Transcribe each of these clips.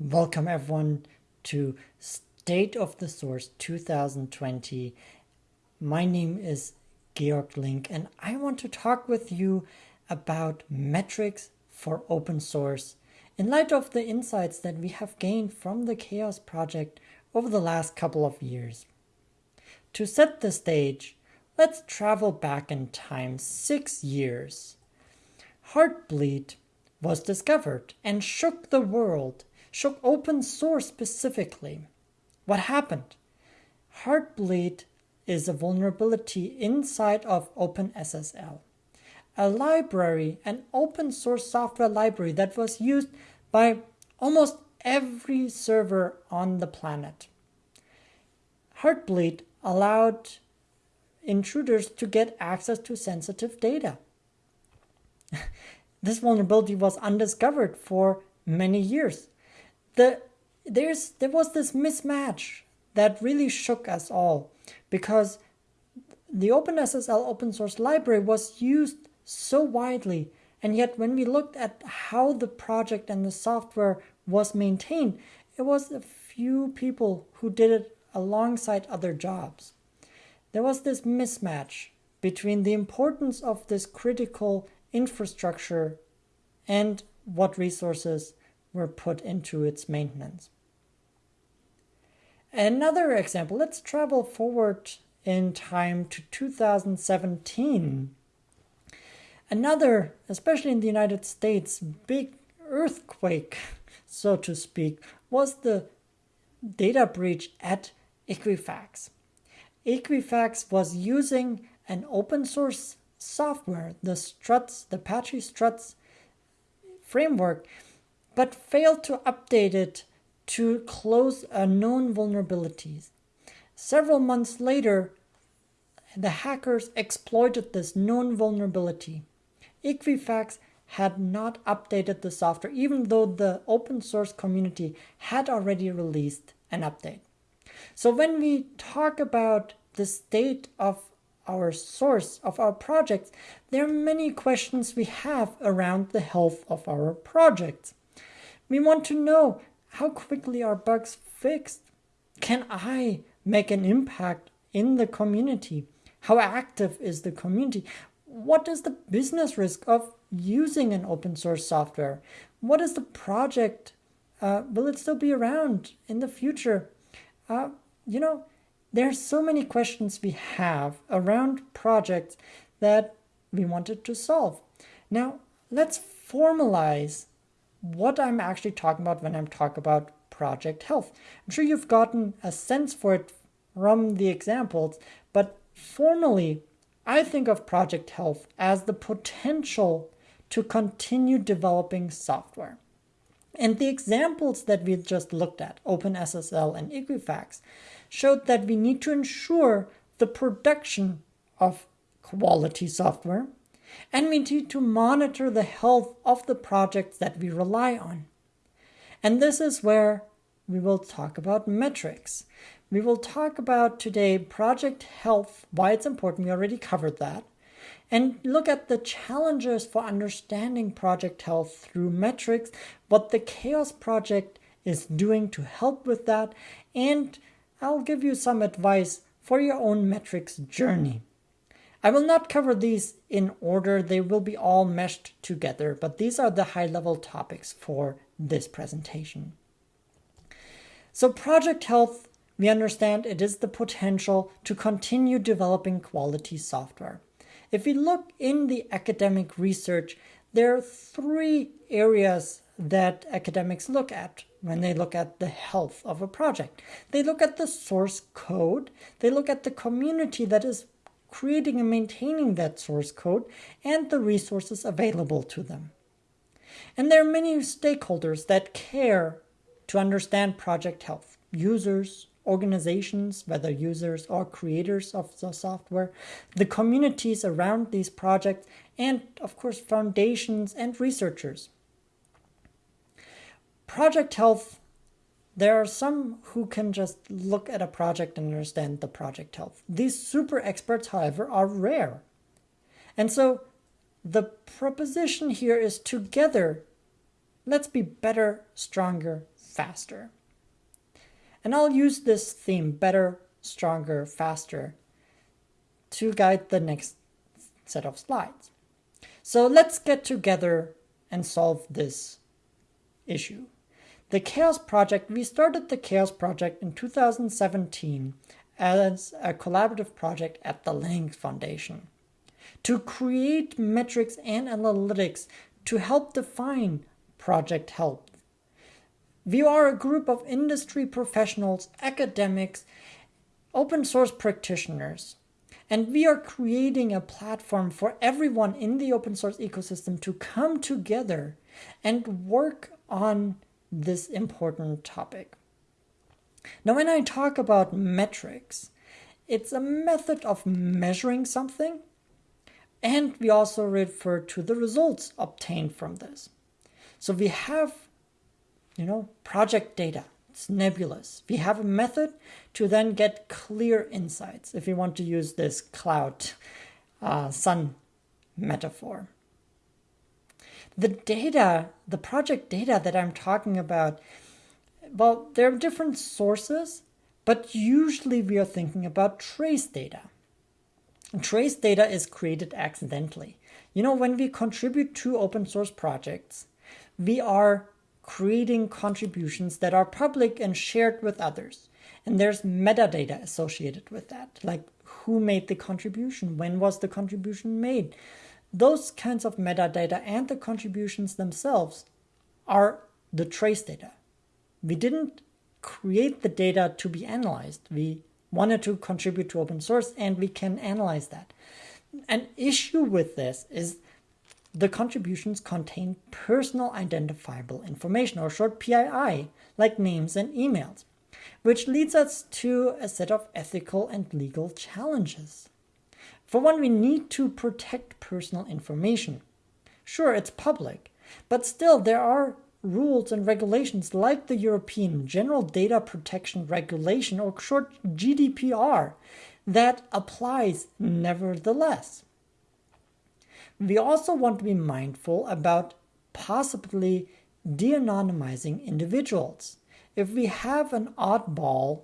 Welcome everyone to State of the Source 2020. My name is Georg Link and I want to talk with you about metrics for open source in light of the insights that we have gained from the CHAOSS project over the last couple of years. To set the stage, let's travel back in time six years. Heartbleed was discovered and shook the world shook open source specifically. What happened? Heartbleed is a vulnerability inside of OpenSSL, a library, an open source software library that was used by almost every server on the planet. Heartbleed allowed intruders to get access to sensitive data. this vulnerability was undiscovered for many years the there's there was this mismatch that really shook us all because the OpenSSL open source library was used so widely and yet when we looked at how the project and the software was maintained it was a few people who did it alongside other jobs. There was this mismatch between the importance of this critical infrastructure and what resources were put into its maintenance. Another example, let's travel forward in time to 2017. Another, especially in the United States, big earthquake, so to speak, was the data breach at Equifax. Equifax was using an open source software, the Struts, the Apache Struts framework, but failed to update it to close known vulnerabilities. Several months later, the hackers exploited this known vulnerability. Equifax had not updated the software, even though the open source community had already released an update. So when we talk about the state of our source of our projects, there are many questions we have around the health of our projects. We want to know how quickly are bugs fixed? Can I make an impact in the community? How active is the community? What is the business risk of using an open source software? What is the project? Uh, will it still be around in the future? Uh, you know, there are so many questions we have around projects that we wanted to solve. Now, let's formalize what I'm actually talking about when I'm talking about project health. I'm sure you've gotten a sense for it from the examples, but formally, I think of project health as the potential to continue developing software. And the examples that we just looked at, OpenSSL and Equifax, showed that we need to ensure the production of quality software and we need to monitor the health of the projects that we rely on. And this is where we will talk about metrics. We will talk about today project health, why it's important, we already covered that, and look at the challenges for understanding project health through metrics, what the CHAOSS project is doing to help with that, and I'll give you some advice for your own metrics journey. I will not cover these in order, they will be all meshed together, but these are the high level topics for this presentation. So project health, we understand it is the potential to continue developing quality software. If we look in the academic research, there are three areas that academics look at when they look at the health of a project. They look at the source code, they look at the community that is creating and maintaining that source code, and the resources available to them. And there are many stakeholders that care to understand project health. Users, organizations, whether users or creators of the software, the communities around these projects, and of course foundations and researchers. Project health there are some who can just look at a project and understand the project health. These super experts, however, are rare. And so the proposition here is together, let's be better, stronger, faster. And I'll use this theme better, stronger, faster to guide the next set of slides. So let's get together and solve this issue. The CHAOSS Project, we started the CHAOSS Project in 2017 as a collaborative project at the Linux Foundation to create metrics and analytics to help define project health. We are a group of industry professionals, academics, open source practitioners, and we are creating a platform for everyone in the open source ecosystem to come together and work on this important topic. Now, when I talk about metrics, it's a method of measuring something, and we also refer to the results obtained from this. So we have, you know, project data. It's nebulous. We have a method to then get clear insights if we want to use this cloud uh, sun metaphor. The data, the project data that I'm talking about, well, there are different sources, but usually we are thinking about trace data. Trace data is created accidentally. You know, when we contribute to open source projects, we are creating contributions that are public and shared with others. And there's metadata associated with that, like who made the contribution, when was the contribution made. Those kinds of metadata and the contributions themselves are the trace data. We didn't create the data to be analyzed. We wanted to contribute to open source and we can analyze that. An issue with this is the contributions contain personal identifiable information or short PII, like names and emails, which leads us to a set of ethical and legal challenges. For one, we need to protect personal information. Sure, it's public, but still there are rules and regulations like the European General Data Protection Regulation or short GDPR that applies nevertheless. We also want to be mindful about possibly de-anonymizing individuals. If we have an oddball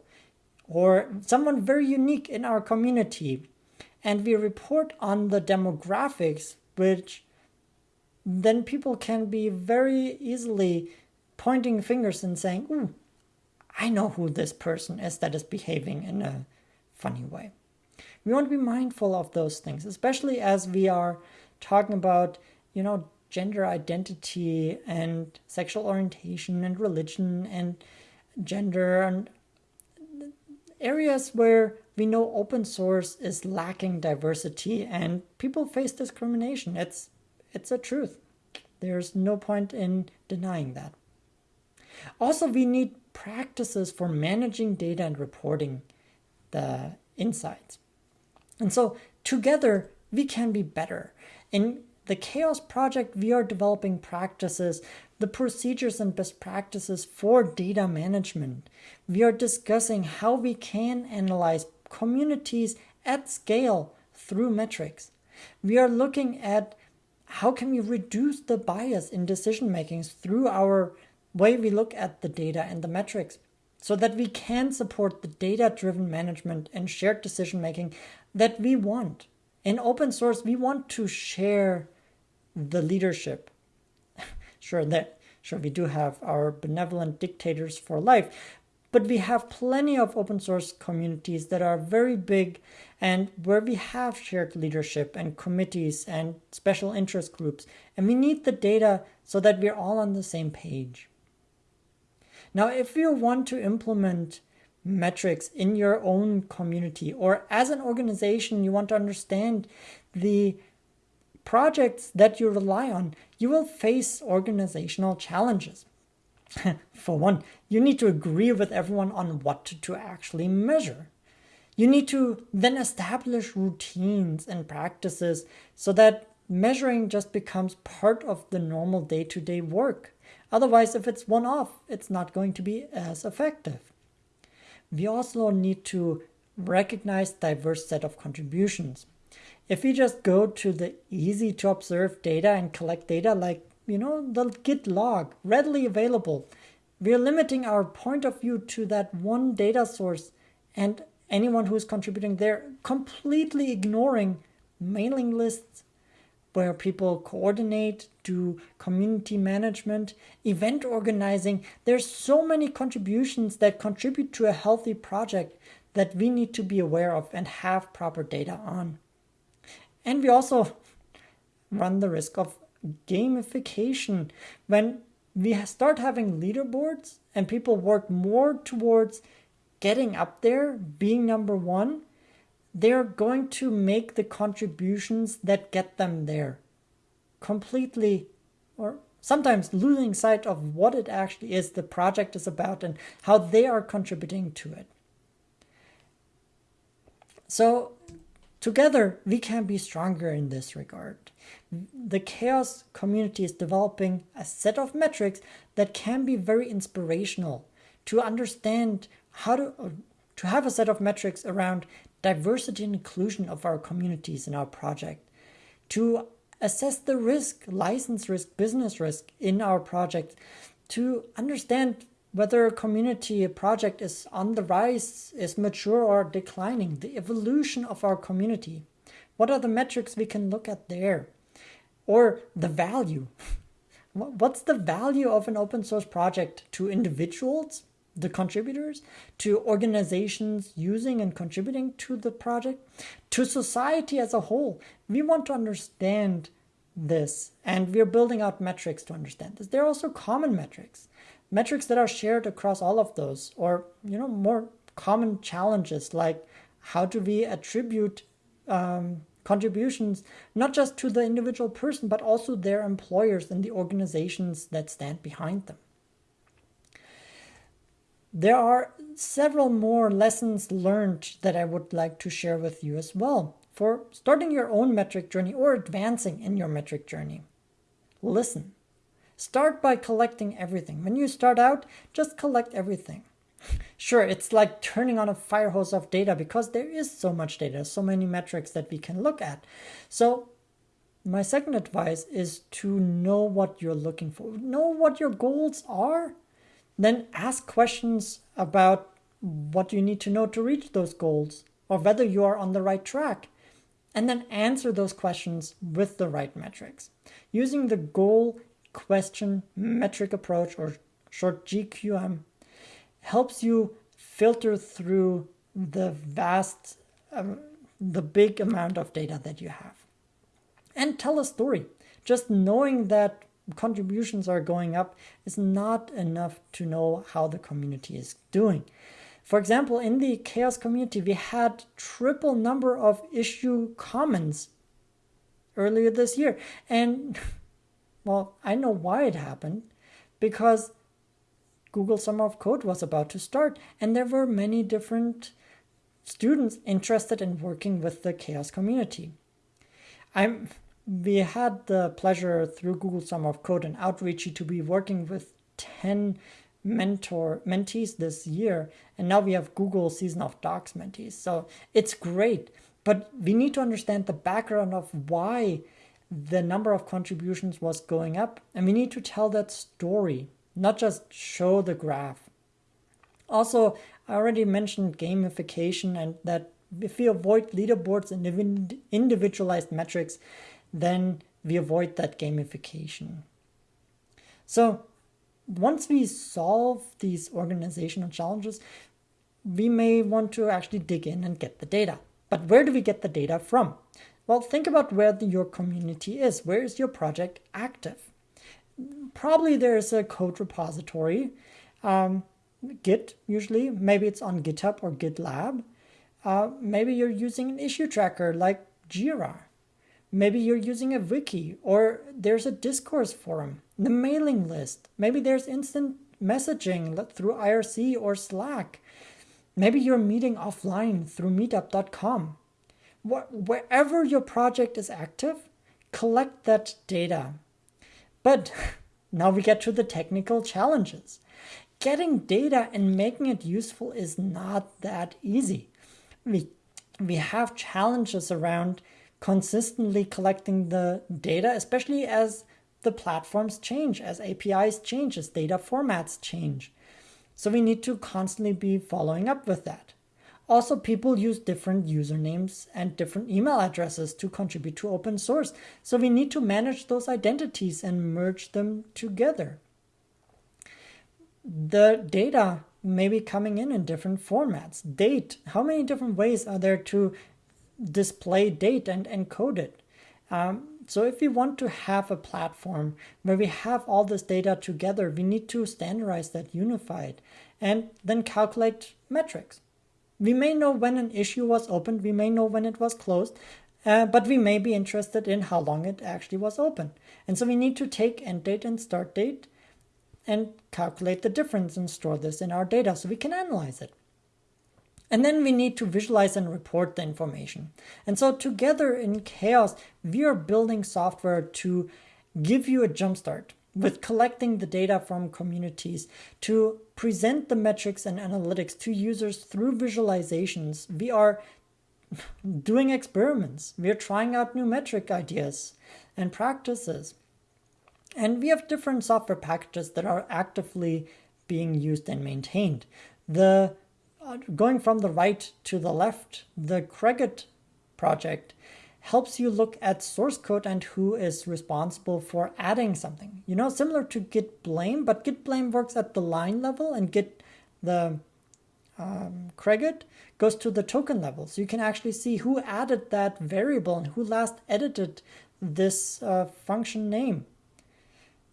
or someone very unique in our community and we report on the demographics, which then people can be very easily pointing fingers and saying, Ooh, I know who this person is that is behaving in a funny way. We want to be mindful of those things, especially as we are talking about, you know, gender identity and sexual orientation and religion and gender and areas where we know open source is lacking diversity and people face discrimination. It's it's a truth. There's no point in denying that. Also, we need practices for managing data and reporting the insights. And so together we can be better. In the CHAOSS project, we are developing practices, the procedures and best practices for data management. We are discussing how we can analyze communities at scale through metrics. We are looking at how can we reduce the bias in decision makings through our way we look at the data and the metrics so that we can support the data driven management and shared decision making that we want. In open source, we want to share the leadership. sure that sure we do have our benevolent dictators for life, but we have plenty of open source communities that are very big and where we have shared leadership and committees and special interest groups. And we need the data so that we're all on the same page. Now, if you want to implement metrics in your own community or as an organization, you want to understand the projects that you rely on, you will face organizational challenges. For one, you need to agree with everyone on what to actually measure. You need to then establish routines and practices so that measuring just becomes part of the normal day to day work. Otherwise, if it's one off, it's not going to be as effective. We also need to recognize diverse set of contributions. If we just go to the easy to observe data and collect data like, you know, the Git log, readily available, we're limiting our point of view to that one data source and anyone who's contributing there, completely ignoring mailing lists where people coordinate, do community management, event organizing. There's so many contributions that contribute to a healthy project that we need to be aware of and have proper data on. And we also run the risk of gamification when we start having leaderboards and people work more towards getting up there, being number one, they're going to make the contributions that get them there completely or sometimes losing sight of what it actually is the project is about and how they are contributing to it. So together we can be stronger in this regard the CHAOSS community is developing a set of metrics that can be very inspirational to understand how to uh, to have a set of metrics around diversity and inclusion of our communities in our project to assess the risk license risk business risk in our project to understand whether a community a project is on the rise is mature or declining the evolution of our community. What are the metrics we can look at there or the value. What's the value of an open source project to individuals, the contributors, to organizations using and contributing to the project, to society as a whole? We want to understand this and we're building out metrics to understand this. There are also common metrics, metrics that are shared across all of those or, you know, more common challenges like how do we attribute um, contributions, not just to the individual person, but also their employers and the organizations that stand behind them. There are several more lessons learned that I would like to share with you as well for starting your own metric journey or advancing in your metric journey. Listen. Start by collecting everything. When you start out, just collect everything. Sure, it's like turning on a fire hose of data because there is so much data, so many metrics that we can look at. So my second advice is to know what you're looking for. Know what your goals are. Then ask questions about what you need to know to reach those goals or whether you are on the right track. And then answer those questions with the right metrics. Using the goal question metric approach or short GQM helps you filter through the vast, um, the big amount of data that you have. And tell a story. Just knowing that contributions are going up is not enough to know how the community is doing. For example, in the CHAOSS community, we had triple number of issue comments earlier this year. And well, I know why it happened because Google Summer of Code was about to start, and there were many different students interested in working with the CHAOSS community. I'm we had the pleasure through Google Summer of Code and Outreachy to be working with 10 mentor mentees this year and now we have Google Season of Docs mentees. So it's great, but we need to understand the background of why the number of contributions was going up and we need to tell that story not just show the graph. Also, I already mentioned gamification and that if we avoid leaderboards and individualized metrics, then we avoid that gamification. So once we solve these organizational challenges, we may want to actually dig in and get the data. But where do we get the data from? Well, think about where the, your community is. Where is your project active? Probably there's a code repository, um, Git usually, maybe it's on GitHub or GitLab. Uh, maybe you're using an issue tracker like Jira. Maybe you're using a wiki or there's a discourse forum, the mailing list. Maybe there's instant messaging through IRC or Slack. Maybe you're meeting offline through meetup.com. Wherever your project is active, collect that data but now we get to the technical challenges. Getting data and making it useful is not that easy. We, we have challenges around consistently collecting the data, especially as the platforms change, as APIs change, as data formats change. So we need to constantly be following up with that. Also, people use different usernames and different email addresses to contribute to open source. So we need to manage those identities and merge them together. The data may be coming in in different formats. Date, how many different ways are there to display date and encode it? Um, so if we want to have a platform where we have all this data together, we need to standardize that, unify it, and then calculate metrics. We may know when an issue was opened, we may know when it was closed, uh, but we may be interested in how long it actually was open. And so we need to take end date and start date and calculate the difference and store this in our data so we can analyze it. And then we need to visualize and report the information. And so together in CHAOSS, we are building software to give you a jumpstart with collecting the data from communities to present the metrics and analytics to users through visualizations. We are doing experiments. We are trying out new metric ideas and practices. And we have different software packages that are actively being used and maintained. The uh, going from the right to the left, the Cregit project helps you look at source code and who is responsible for adding something. You know, similar to git blame, but git blame works at the line level and git the um, goes to the token level. So you can actually see who added that variable and who last edited this uh, function name,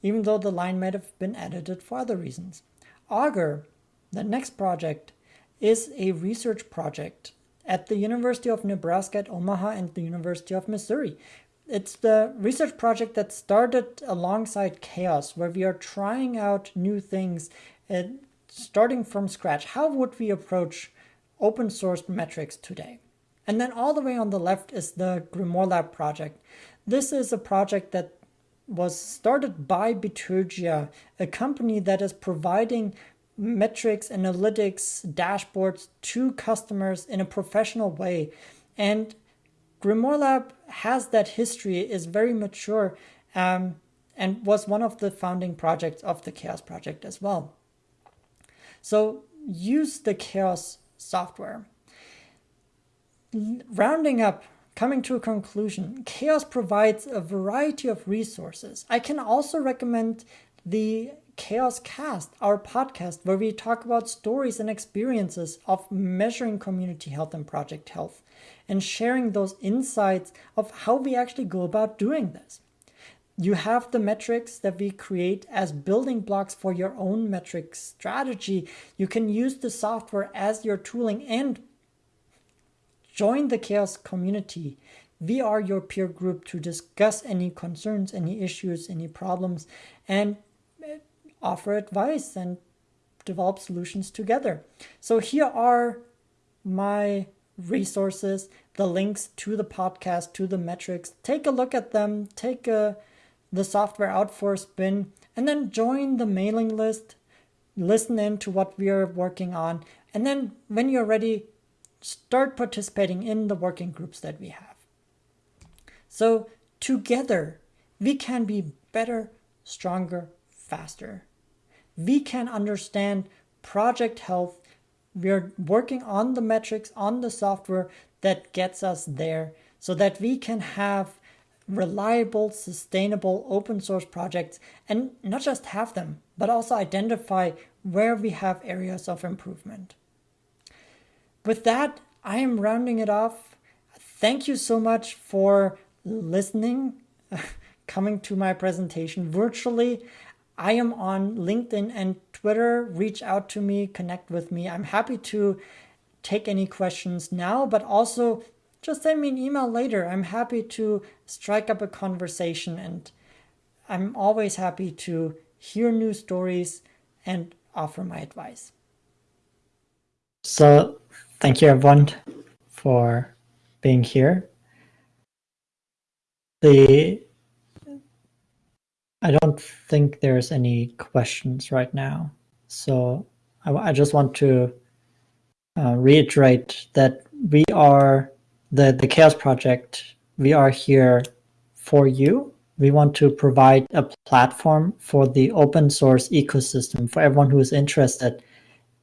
even though the line might have been edited for other reasons. Augur, the next project, is a research project at the University of Nebraska at Omaha and the University of Missouri. It's the research project that started alongside CHAOSS, where we are trying out new things and starting from scratch. How would we approach open source metrics today? And then all the way on the left is the Grimoire Lab project. This is a project that was started by Bitergia, a company that is providing metrics, analytics, dashboards to customers in a professional way. And Grimoire Lab has that history, is very mature, um, and was one of the founding projects of the CHAOSS project as well. So use the CHAOSS software. Rounding up, coming to a conclusion, CHAOSS provides a variety of resources. I can also recommend the CHAOSS Cast, our podcast, where we talk about stories and experiences of measuring community health and project health and sharing those insights of how we actually go about doing this. You have the metrics that we create as building blocks for your own metric strategy. You can use the software as your tooling and join the CHAOSS community. We are your peer group to discuss any concerns, any issues, any problems, and offer advice and develop solutions together. So here are my resources, the links to the podcast, to the metrics. Take a look at them, take a, uh, the software out for a spin, and then join the mailing list, listen in to what we are working on, and then when you're ready, start participating in the working groups that we have. So together, we can be better, stronger, faster we can understand project health. We're working on the metrics, on the software that gets us there so that we can have reliable, sustainable open source projects and not just have them, but also identify where we have areas of improvement. With that, I am rounding it off. Thank you so much for listening, coming to my presentation virtually. I am on LinkedIn and Twitter. Reach out to me, connect with me. I'm happy to take any questions now, but also just send me an email later. I'm happy to strike up a conversation and I'm always happy to hear new stories and offer my advice. So, thank you everyone for being here. The I don't think there's any questions right now. So I, I just want to uh, reiterate that we are the, the CHAOSS Project. We are here for you we want to provide a platform for the open source ecosystem for everyone who is interested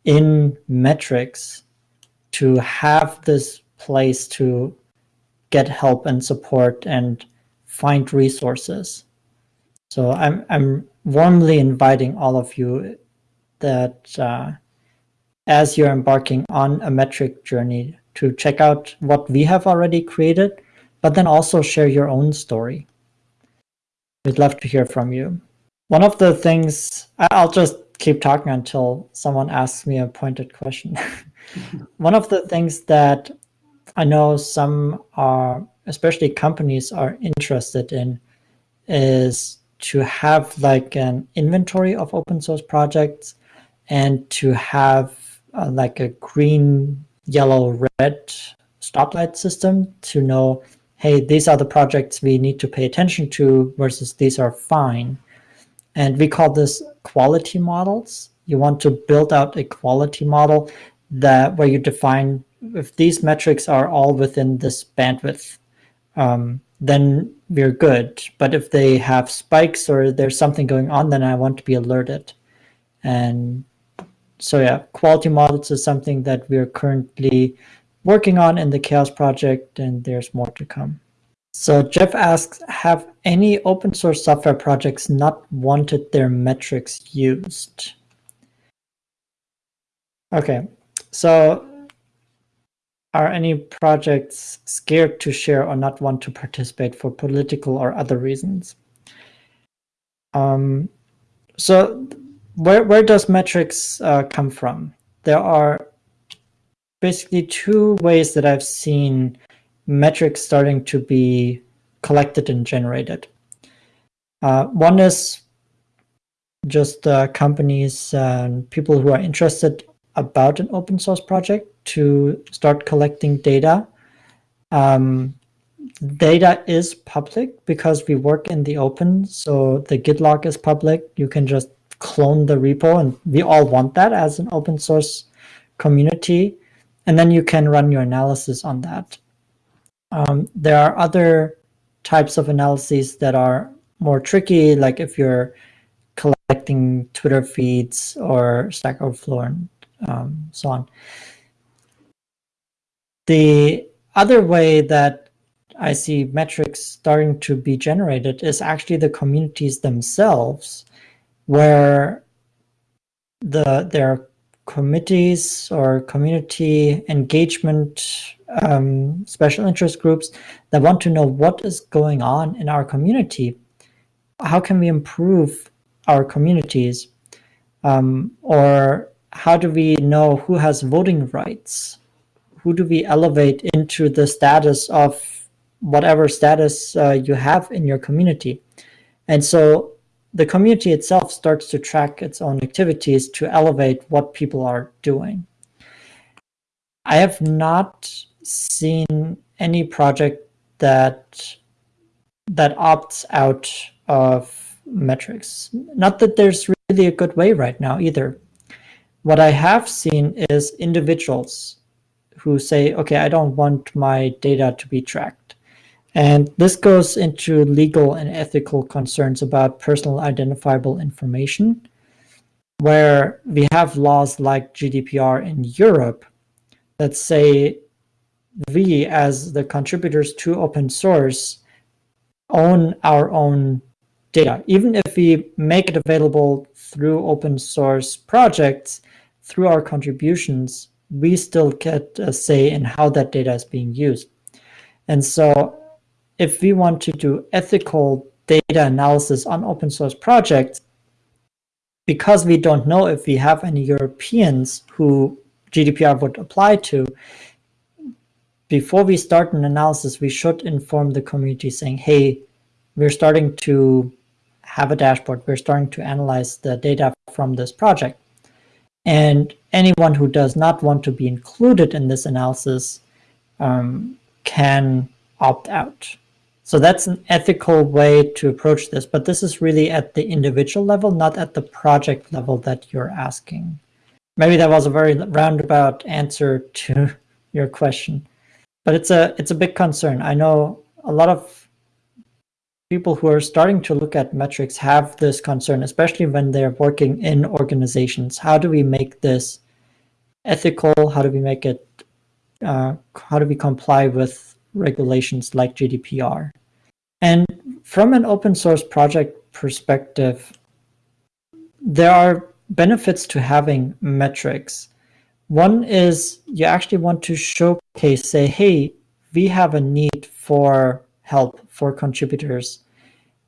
in metrics to have this place to get help and support and find resources. So I'm, I'm warmly inviting all of you that uh, as you're embarking on a metric journey to check out what we have already created, but then also share your own story. We'd love to hear from you. One of the things, I'll just keep talking until someone asks me a pointed question. One of the things that I know some are, especially companies are interested in is to have like an inventory of open source projects and to have uh, like a green, yellow, red stoplight system to know hey, these are the projects we need to pay attention to versus these are fine. And we call this quality models. You want to build out a quality model that where you define if these metrics are all within this bandwidth, um, then we're good. But if they have spikes or there's something going on, then I want to be alerted. And so yeah, quality models is something that we're currently working on in the CHAOSS project, and there's more to come. So Jeff asks, have any open source software projects not wanted their metrics used? Okay, so are any projects scared to share or not want to participate for political or other reasons? Um, so where, where does metrics uh, come from? There are basically two ways that I've seen metrics starting to be collected and generated. Uh, one is just uh, companies and people who are interested about an open source project to start collecting data. Um, data is public because we work in the open, so the Git log is public. You can just clone the repo, and we all want that as an open source community and then you can run your analysis on that. Um, there are other types of analyses that are more tricky, like if you're collecting Twitter feeds or Stack Overflow and um, so on. The other way that I see metrics starting to be generated is actually the communities themselves, where the there are committees or community engagement um, special interest groups that want to know what is going on in our community. How can we improve our communities? Um, or how do we know who has voting rights? Who do we elevate into the status of whatever status uh, you have in your community? And so the community itself starts to track its own activities to elevate what people are doing. I have not seen any project that that opts out of metrics. Not that there's really a good way right now either. What I have seen is individuals who say, okay, I don't want my data to be tracked. And this goes into legal and ethical concerns about personal identifiable information, where we have laws like GDPR in Europe that say we, as the contributors to open source, own our own data. Even if we make it available through open source projects, through our contributions, we still get a say in how that data is being used. And so if we want to do ethical data analysis on open source projects, because we don't know if we have any Europeans who GDPR would apply to, before we start an analysis, we should inform the community saying, hey, we're starting to have a dashboard. We're starting to analyze the data from this project. And anyone who does not want to be included in this analysis um, can opt out. So that's an ethical way to approach this, but this is really at the individual level, not at the project level that you're asking. Maybe that was a very roundabout answer to your question, but it's a it's a big concern. I know a lot of people who are starting to look at metrics have this concern, especially when they're working in organizations. How do we make this ethical? How do we make it, uh, how do we comply with regulations like GDPR? And from an open source project perspective, there are benefits to having metrics. One is you actually want to showcase, say, hey, we have a need for help for contributors.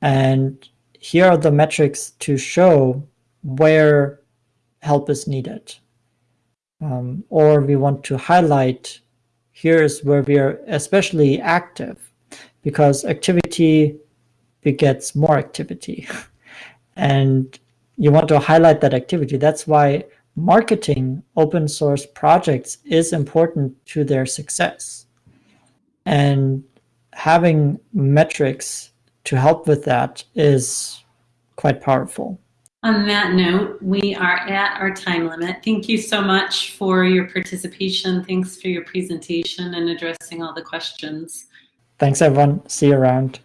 And here are the metrics to show where help is needed. Um, or we want to highlight here's where we are especially active because activity begets more activity. and you want to highlight that activity. That's why marketing open source projects is important to their success. And having metrics to help with that is quite powerful. On that note, we are at our time limit. Thank you so much for your participation. Thanks for your presentation and addressing all the questions. Thanks, everyone. See you around.